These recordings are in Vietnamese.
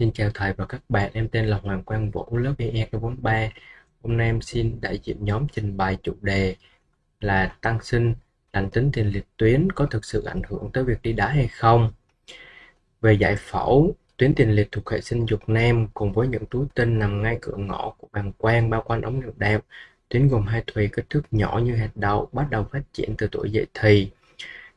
Xin chào thầy và các bạn, em tên là Hoàng Quang Vũ, lớp EE43. Hôm nay em xin đại diện nhóm trình bày chủ đề là tăng sinh lành tính tiền liệt tuyến có thực sự ảnh hưởng tới việc đi đá hay không? Về giải phẫu, tuyến tiền liệt thuộc hệ sinh dục nam cùng với những túi tinh nằm ngay cửa ngõ của bàng quang bao quanh ống niệu đạo. Tuyến gồm hai thùy kích thước nhỏ như hạt đậu, bắt đầu phát triển từ tuổi dậy thì.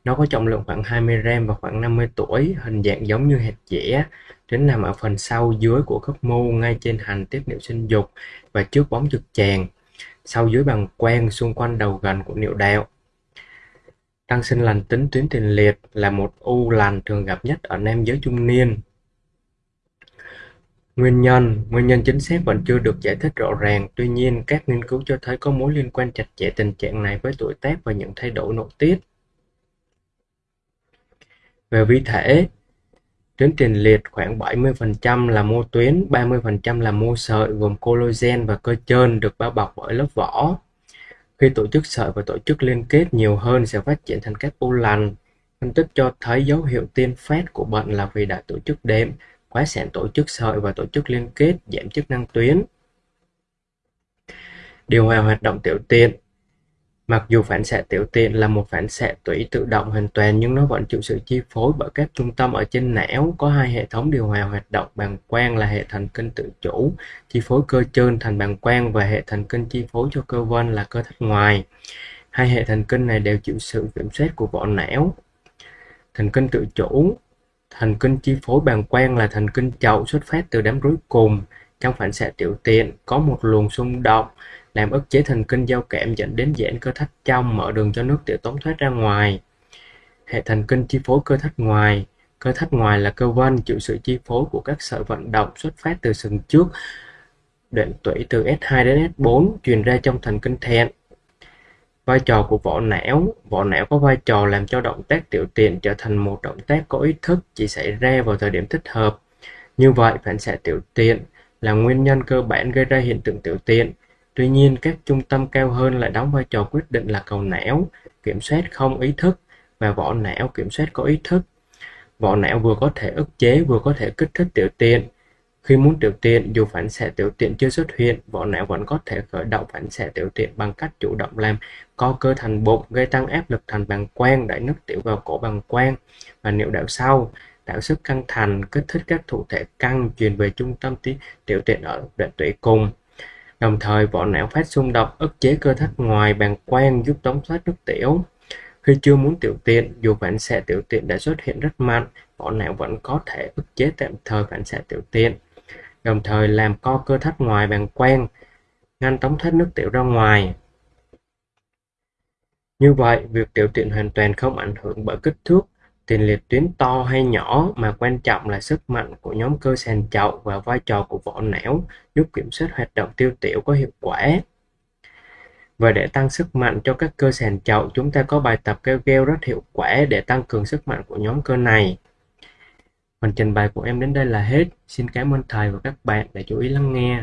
Nó có trọng lượng khoảng 20 gram và khoảng 50 tuổi, hình dạng giống như hạt dẻ. Tuyến nằm ở phần sau dưới của khớp mu ngay trên hành tiết niệu sinh dục và trước bóng trực tràng, sau dưới bằng quang xung quanh đầu gần của niệu đạo. Tăng sinh lành tính tuyến tiền liệt là một u lành thường gặp nhất ở nam giới trung niên. Nguyên nhân Nguyên nhân chính xác vẫn chưa được giải thích rõ ràng, tuy nhiên các nghiên cứu cho thấy có mối liên quan chặt chẽ tình trạng này với tuổi tác và những thay đổi nội tiết. Về vi thể, tuyến tiền liệt khoảng 70% là mô tuyến, 30% là mô sợi gồm collagen và cơ trơn được bao bọc bởi lớp vỏ. Khi tổ chức sợi và tổ chức liên kết nhiều hơn sẽ phát triển thành các u lành. Phân tích cho thấy dấu hiệu tiên phát của bệnh là vì đã tổ chức đệm, quá sản tổ chức sợi và tổ chức liên kết giảm chức năng tuyến. Điều hòa hoạt động tiểu tiện Mặc dù phản xạ tiểu tiện là một phản xạ tủy tự động hoàn toàn nhưng nó vẫn chịu sự chi phối bởi các trung tâm ở trên não. Có hai hệ thống điều hòa hoạt động bàng quang là hệ thần kinh tự chủ, chi phối cơ trơn thành bàng quang và hệ thần kinh chi phối cho cơ vân là cơ thất ngoài. Hai hệ thần kinh này đều chịu sự kiểm soát của vỏ não. Thần kinh tự chủ Thần kinh chi phối bàng quang là thần kinh chậu xuất phát từ đám rối cùng. Trong phản xạ tiểu tiện, có một luồng xung động làm ức chế thần kinh giao cảm dẫn đến giãn cơ thắt trong, mở đường cho nước tiểu tống thoát ra ngoài. Hệ thần kinh chi phối cơ thắt ngoài Cơ thắt ngoài là cơ vân chịu sự chi phối của các sợi vận động xuất phát từ sừng trước đoạn tủy từ S2 đến S4 truyền ra trong thần kinh thẹn. Vai trò của vỏ não Vỏ não có vai trò làm cho động tác tiểu tiện trở thành một động tác có ý thức chỉ xảy ra vào thời điểm thích hợp. Như vậy, phản xạ tiểu tiện là nguyên nhân cơ bản gây ra hiện tượng tiểu tiện. Tuy nhiên, các trung tâm cao hơn lại đóng vai trò quyết định là cầu não, kiểm soát không ý thức, và vỏ não kiểm soát có ý thức. Vỏ não vừa có thể ức chế vừa có thể kích thích tiểu tiện. Khi muốn tiểu tiện, dù phản xạ tiểu tiện chưa xuất hiện, vỏ não vẫn có thể khởi động phản xạ tiểu tiện bằng cách chủ động làm co cơ thành bụng, gây tăng áp lực thành bàng quang, đẩy nước tiểu vào cổ bàng quang và niệu đạo sau, tạo sức căng thành, kích thích các thụ thể căng truyền về trung tâm tiểu tiện ở đoạn tủy cùng. Đồng thời vỏ não phát xung độc ức chế cơ thắt ngoài bàng quang giúp tống thoát nước tiểu. Khi chưa muốn tiểu tiện, dù phản xạ tiểu tiện đã xuất hiện rất mạnh, vỏ não vẫn có thể ức chế tạm thời phản xạ tiểu tiện, đồng thời làm co cơ thắt ngoài bàng quang, ngăn tống thoát nước tiểu ra ngoài. Như vậy, việc tiểu tiện hoàn toàn không ảnh hưởng bởi kích thước tiền liệt tuyến to hay nhỏ mà quan trọng là sức mạnh của nhóm cơ sàn chậu và vai trò của vỏ não giúp kiểm soát hoạt động tiêu tiểu có hiệu quả. Và để tăng sức mạnh cho các cơ sàn chậu, chúng ta có bài tập kêu gel rất hiệu quả để tăng cường sức mạnh của nhóm cơ này. Phần trình bày của em đến đây là hết. Xin cảm ơn thầy và các bạn đã chú ý lắng nghe.